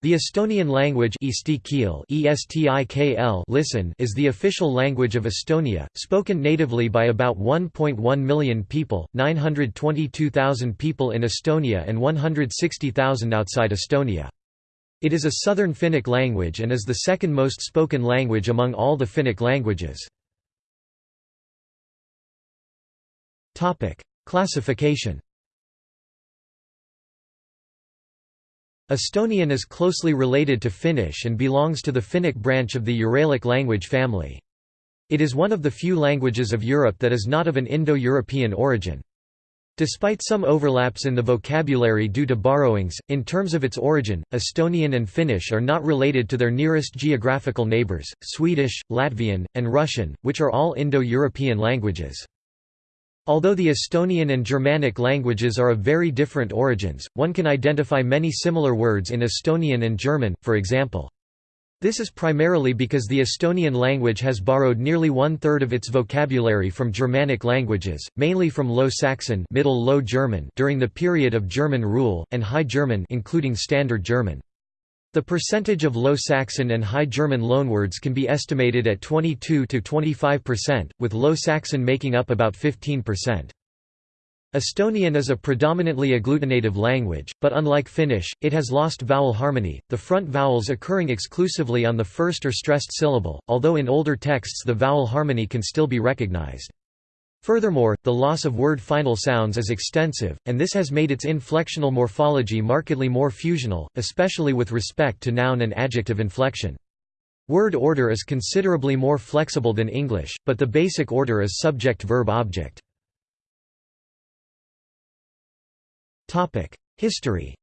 The Estonian language listen is the official language of Estonia, spoken natively by about 1.1 million people, 922,000 people in Estonia and 160,000 outside Estonia. It is a southern Finnic language and is the second most spoken language among all the Finnic languages. Classification Estonian is closely related to Finnish and belongs to the Finnic branch of the Uralic language family. It is one of the few languages of Europe that is not of an Indo-European origin. Despite some overlaps in the vocabulary due to borrowings, in terms of its origin, Estonian and Finnish are not related to their nearest geographical neighbors, Swedish, Latvian, and Russian, which are all Indo-European languages. Although the Estonian and Germanic languages are of very different origins, one can identify many similar words in Estonian and German, for example. This is primarily because the Estonian language has borrowed nearly one-third of its vocabulary from Germanic languages, mainly from Low Saxon Middle Low German during the period of German rule, and High German including Standard German. The percentage of Low Saxon and High German loanwords can be estimated at 22 to 25%, with Low Saxon making up about 15%. Estonian is a predominantly agglutinative language, but unlike Finnish, it has lost vowel harmony, the front vowels occurring exclusively on the first or stressed syllable, although in older texts the vowel harmony can still be recognized. Furthermore, the loss of word final sounds is extensive, and this has made its inflectional morphology markedly more fusional, especially with respect to noun and adjective inflection. Word order is considerably more flexible than English, but the basic order is subject-verb-object. History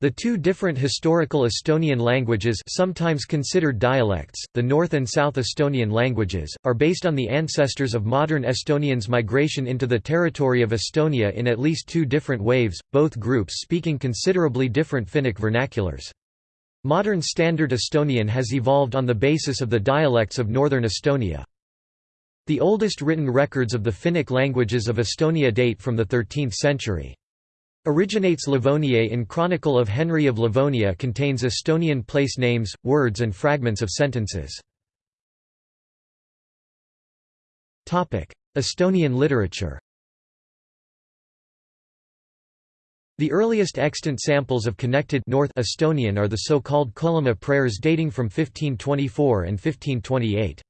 The two different historical Estonian languages sometimes considered dialects, the North and South Estonian languages, are based on the ancestors of modern Estonians' migration into the territory of Estonia in at least two different waves, both groups speaking considerably different Finnic vernaculars. Modern Standard Estonian has evolved on the basis of the dialects of northern Estonia. The oldest written records of the Finnic languages of Estonia date from the 13th century. Origines Livoniae in Chronicle of Henry of Livonia contains Estonian place names, words and fragments of sentences. Estonian literature The earliest extant samples of connected North Estonian are the so-called Kullamaa prayers dating from 1524 and 1528.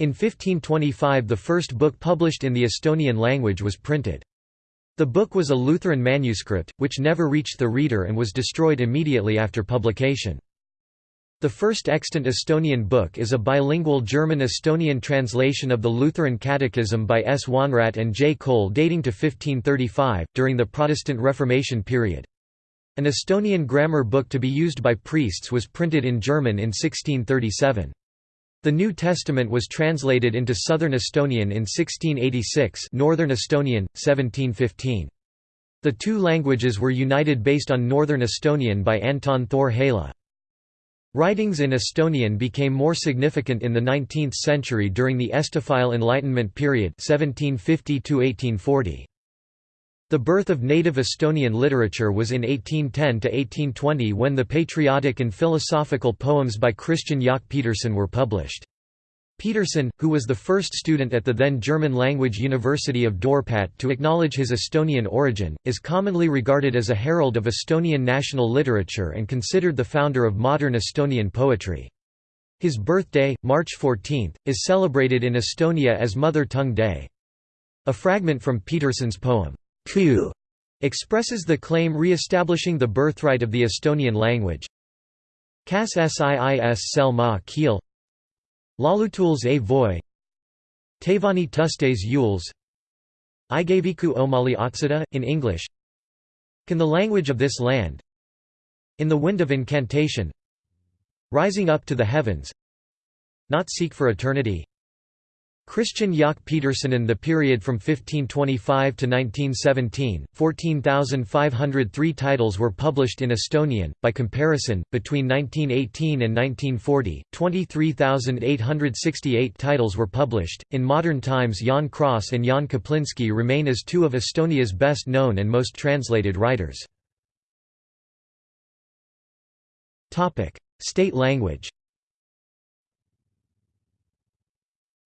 In 1525 the first book published in the Estonian language was printed. The book was a Lutheran manuscript, which never reached the reader and was destroyed immediately after publication. The first extant Estonian book is a bilingual German-Estonian translation of the Lutheran Catechism by S. Wanradt and J. Koell dating to 1535, during the Protestant Reformation period. An Estonian grammar book to be used by priests was printed in German in 1637. The New Testament was translated into Southern Estonian in 1686 Northern Estonian, 1715. The two languages were united based on Northern Estonian by Anton thor Helle. Writings in Estonian became more significant in the 19th century during the Estophile Enlightenment period 1750 -1840. The birth of native Estonian literature was in 1810 to 1820 when the patriotic and philosophical poems by Christian Jaak Peterson were published. Peterson, who was the first student at the then German-language University of Dorpat to acknowledge his Estonian origin, is commonly regarded as a herald of Estonian national literature and considered the founder of modern Estonian poetry. His birthday, March 14, is celebrated in Estonia as Mother Tongue Day. A fragment from Peterson's poem, Kuu expresses the claim re-establishing the birthright of the Estonian language. Kas siis sel ma keel Laulutuls a voi. Tavani tustes yules. Igaviku omali otsida, in English. Can the language of this land. In the wind of incantation. Rising up to the heavens. Not seek for eternity Christian Jaak Peterson in the period from 1525 to 1917, 14,503 titles were published in Estonian. By comparison, between 1918 and 1940, 23,868 titles were published. In modern times, Jaan Kross and Jaan Kaplinski remain as two of Estonia's best known and most translated writers. State language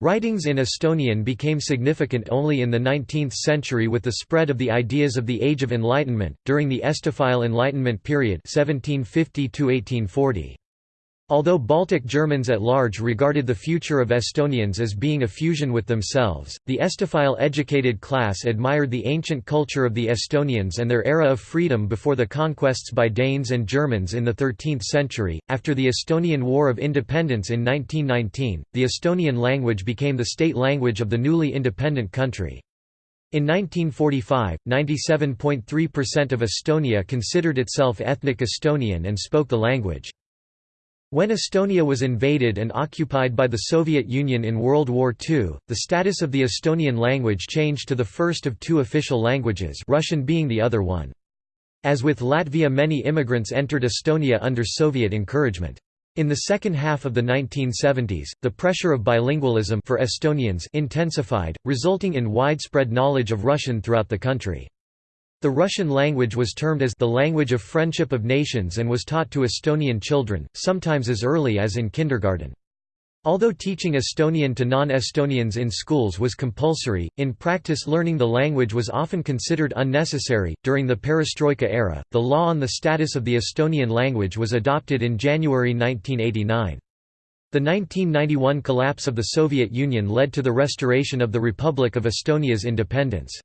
Writings in Estonian became significant only in the 19th century with the spread of the ideas of the Age of Enlightenment, during the Estophile Enlightenment period 1750 -1840. Although Baltic Germans at large regarded the future of Estonians as being a fusion with themselves, the Estophile educated class admired the ancient culture of the Estonians and their era of freedom before the conquests by Danes and Germans in the 13th century. After the Estonian War of Independence in 1919, the Estonian language became the state language of the newly independent country. In 1945, 97.3% of Estonia considered itself ethnic Estonian and spoke the language. When Estonia was invaded and occupied by the Soviet Union in World War II, the status of the Estonian language changed to the first of two official languages Russian being the other one. As with Latvia many immigrants entered Estonia under Soviet encouragement. In the second half of the 1970s, the pressure of bilingualism for Estonians intensified, resulting in widespread knowledge of Russian throughout the country. The Russian language was termed as the language of friendship of nations and was taught to Estonian children, sometimes as early as in kindergarten. Although teaching Estonian to non-Estonians in schools was compulsory, in practice learning the language was often considered unnecessary. During the Perestroika era, the law on the status of the Estonian language was adopted in January 1989. The 1991 collapse of the Soviet Union led to the restoration of the Republic of Estonia's independence.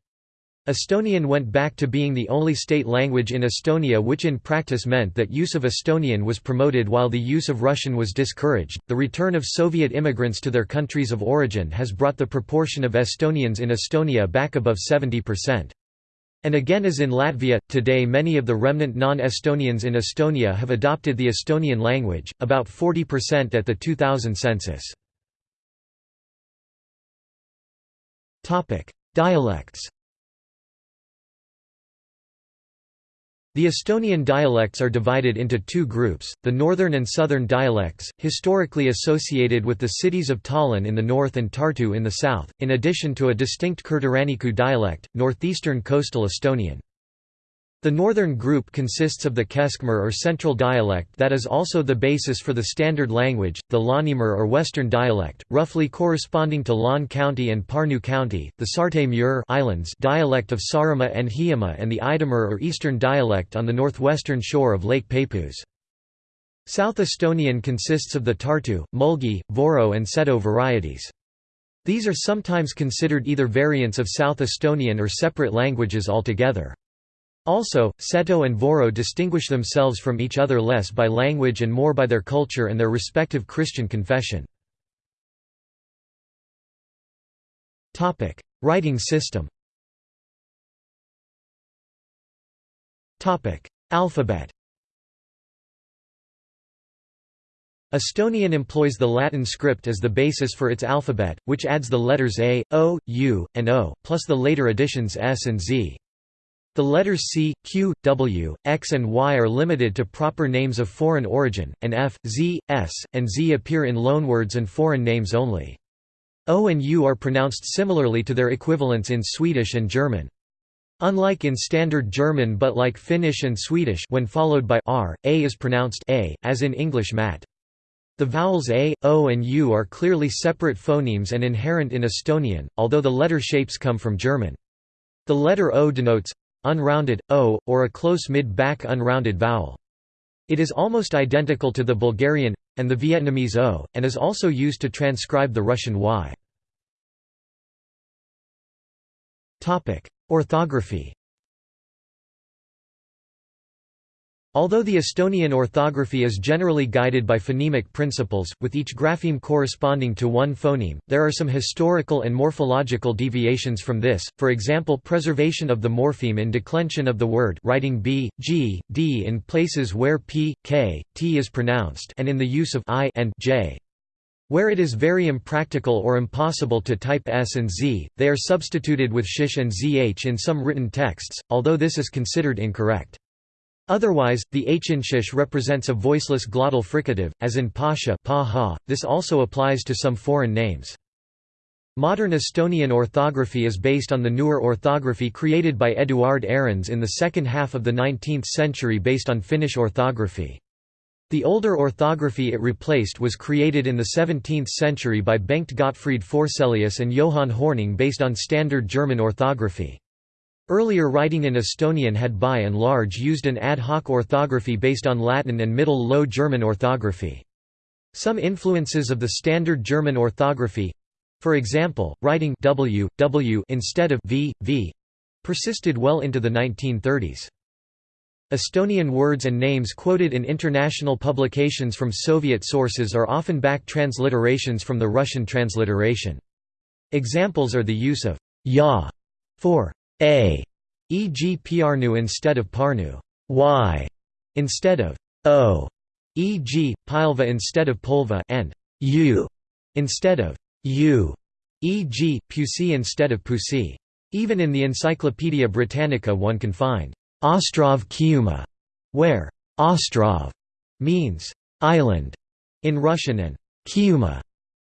Estonian went back to being the only state language in Estonia which in practice meant that use of Estonian was promoted while the use of Russian was discouraged. The return of Soviet immigrants to their countries of origin has brought the proportion of Estonians in Estonia back above 70%. And again as in Latvia, today many of the remnant non-Estonians in Estonia have adopted the Estonian language, about 40% at the 2000 census. Dialects The Estonian dialects are divided into two groups, the northern and southern dialects, historically associated with the cities of Tallinn in the north and Tartu in the south, in addition to a distinct Kirde-Ranniku dialect, northeastern coastal Estonian. The northern group consists of the keskmurre or central dialect that is also the basis for the standard language, the läänemurre or western dialect, roughly corresponding to Lääne County and Pärnu County, the islands dialect of Saaremaa and Hiiumaa and the idamurre or eastern dialect on the northwestern shore of Lake Peipus. South Estonian consists of the Tartu, Mulgi, Voro and Seto varieties. These are sometimes considered either variants of South Estonian or separate languages altogether. Also, Seto and Voro distinguish themselves from each other less by language and more by their culture and their respective Christian confession. Writing system Alphabet Estonian employs the Latin script as the basis for its alphabet, which adds the letters A, O, U, and O, plus the later additions S and Z. The letters C, Q, W, X and Y are limited to proper names of foreign origin, and F, Z, S, and Z appear in loanwords and foreign names only. O and U are pronounced similarly to their equivalents in Swedish and German. Unlike in Standard German but like Finnish and Swedish when followed by R, A is pronounced A, as in English mat. The vowels A, O and U are clearly separate phonemes and inherent in Estonian, although the letter shapes come from German. The letter O denotes unrounded, o, or a close mid-back unrounded vowel. It is almost identical to the Bulgarian and the Vietnamese o, and is also used to transcribe the Russian y. Orthography Although the Estonian orthography is generally guided by phonemic principles, with each grapheme corresponding to one phoneme, there are some historical and morphological deviations from this, for example preservation of the morpheme in declension of the word writing b, g, d in places where p, k, t is pronounced and in the use of i and j. Where it is very impractical or impossible to type s and z, they are substituted with shish and zh in some written texts, although this is considered incorrect. Otherwise, the hnshish represents a voiceless glottal fricative, as in pasha pa this also applies to some foreign names. Modern Estonian orthography is based on the newer orthography created by Eduard Ahrens in the second half of the 19th century based on Finnish orthography. The older orthography it replaced was created in the 17th century by Bengt Gottfried Forselius and Johann Hornung based on Standard German orthography. Earlier writing in Estonian had by and large used an ad hoc orthography based on Latin and Middle Low German orthography. Some influences of the Standard German orthography—for example, writing w, w instead of v, v, persisted well into the 1930s. Estonian words and names quoted in international publications from Soviet sources are often back transliterations from the Russian transliteration. Examples are the use of ya for a, e.g. Piarnu instead of Parnu, y instead of o, e.g. Pilva instead of Polva, and u instead of u, e.g. Pusi instead of Pusi. Even in the Encyclopaedia Britannica one can find Ostrov Khiuma, where Ostrov means island in Russian and Khiuma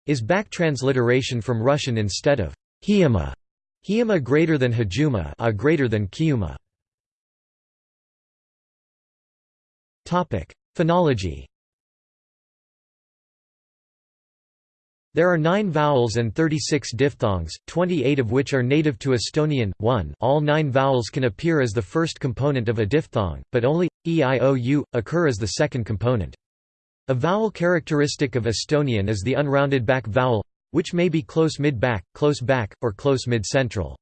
is back transliteration from Russian instead of Hiiumaa. Hiiumaa greater than Hajuma, a greater than Khiuma. Topic: Phonology. There are 9 vowels and 36 diphthongs, 28 of which are native to Estonian. 1 All nine vowels can appear as the first component of a diphthong, but only e i o u occur as the second component. A vowel characteristic of Estonian is the unrounded back vowel which may be close mid-back, close back, or close mid-central.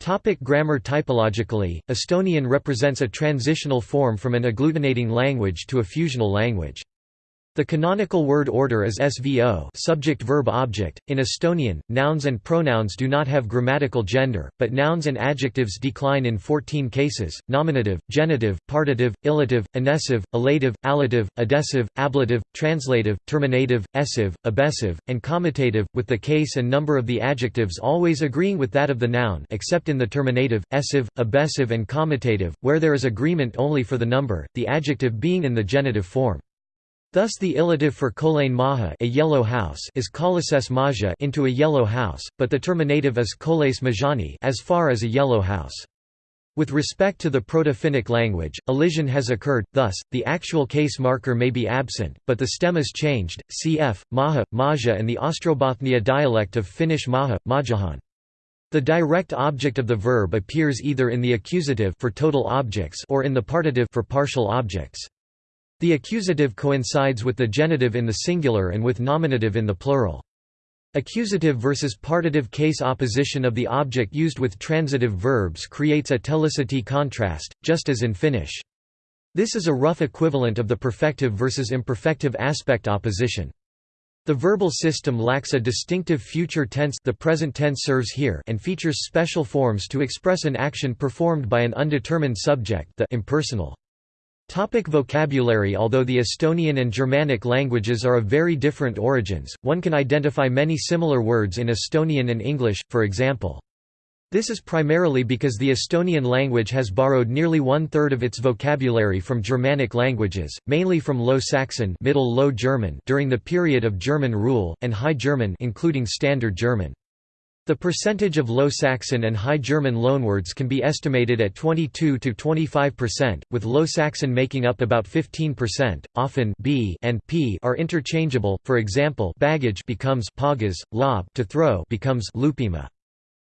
Topic grammar Typologically, Estonian represents a transitional form from an agglutinating language to a fusional language. The canonical word order is SVO subject verb object. In Estonian, nouns and pronouns do not have grammatical gender, but nouns and adjectives decline in 14 cases: nominative, genitive, partitive, illative, inessive, elative, allative, adessive, ablative, translative, terminative, essive, abessive, and comitative, with the case and number of the adjectives always agreeing with that of the noun except in the terminative, essive, abessive and comitative, where there is agreement only for the number, the adjective being in the genitive form. Thus the illative for kolain maha a yellow house is kolases maja into a yellow house, but the terminative is koles majani as far as a yellow house. With respect to the Proto-Finnic language, elision has occurred, thus, the actual case marker may be absent, but the stem is changed, cf. maha, maja and the Ostrobothnia dialect of Finnish maha, majahan. The direct object of the verb appears either in the accusative for total objects or in the partitive for partial objects. The accusative coincides with the genitive in the singular and with nominative in the plural. Accusative versus partitive case opposition of the object used with transitive verbs creates a telicity contrast, just as in Finnish. This is a rough equivalent of the perfective versus imperfective aspect opposition. The verbal system lacks a distinctive future tense the present tense serves here and features special forms to express an action performed by an undetermined subject the impersonal. Topic vocabulary Although the Estonian and Germanic languages are of very different origins, one can identify many similar words in Estonian and English, for example. This is primarily because the Estonian language has borrowed nearly one-third of its vocabulary from Germanic languages, mainly from Low Saxon Middle Low German during the period of German rule, and High German including Standard German. The percentage of Low Saxon and High German loanwords can be estimated at 22 to 25%, with Low Saxon making up about 15%. Often b and p are interchangeable. For example, baggage becomes pagas, lob to throw becomes lupima.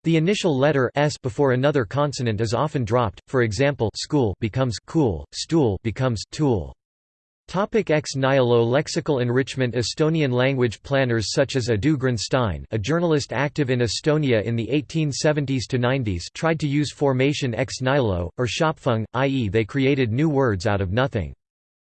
The initial letter s before another consonant is often dropped. For example, school becomes cool, stool becomes tool. Topic ex nihilo Lexical enrichment Estonian language planners such as Ado Grenzstein a journalist active in Estonia in the 1870s to 90s tried to use formation ex nihilo, or schöpfung, i.e. they created new words out of nothing.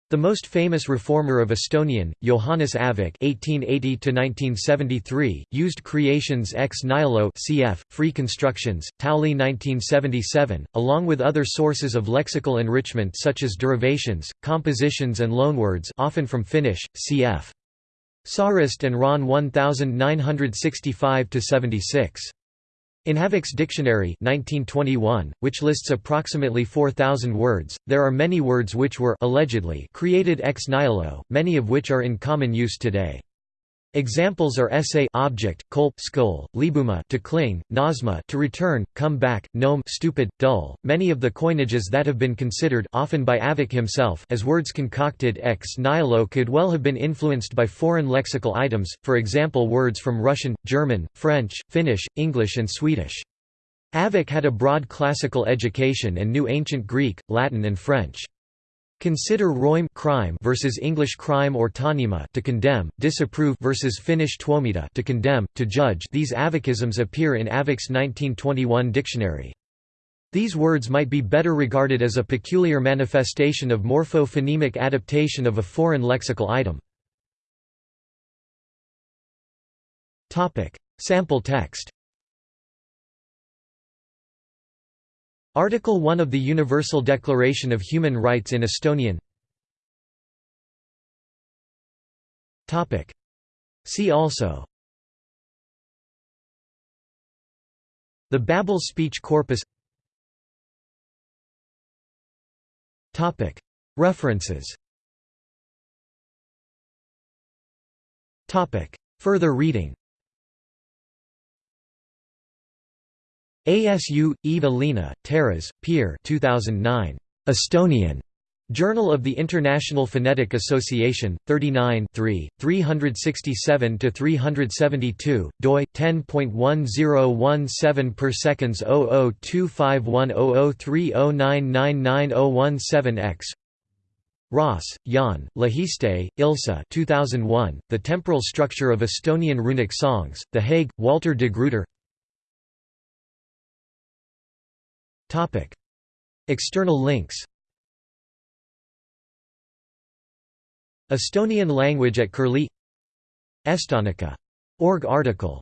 The most famous reformer of Estonian, Johannes Aavik (1880–1973), used creations ex nihilo (cf. Free constructions, Tauli 1977), along with other sources of lexical enrichment such as derivations, compositions, and loanwords, often from Finnish, cf. Saareste and Raun 1965–76. In Aavik's Dictionary 1921, which lists approximately 4,000 words, there are many words which were allegedly created ex nihilo, many of which are in common use today. Examples are essay object, kol skull, libuma to cling, nasma to return, come back, gnome stupid, dull. Many of the coinages that have been considered often by Aavik himself as words concocted ex nihilo could well have been influenced by foreign lexical items, for example words from Russian, German, French, Finnish, English and Swedish. Aavik had a broad classical education and knew ancient Greek, Latin and French. Consider roim crime versus English crime or tanima to condemn, disapprove versus Finnish tuomita to condemn, to judge. These aavikisms appear in Aavik's 1921 dictionary. These words might be better regarded as a peculiar manifestation of morpho-phonemic adaptation of a foreign lexical item. Topic: Sample text. Article 1 of the Universal Declaration of Human Rights in Estonian. See also. The Babel speech corpus. References. Further reading ASU, Eva Lena, Teras, Pierre 2009. Estonian. Journal of the International Phonetic Association, 39 367–372, doi, 10.1017 per seconds 0025100309999017 x Ross, Jaan, Lehiste, Ilse 2001, The Temporal Structure of Estonian Runic Songs, The Hague, Walter de Gruyter Topic. External links Estonian language at Curlie Estonica. Org article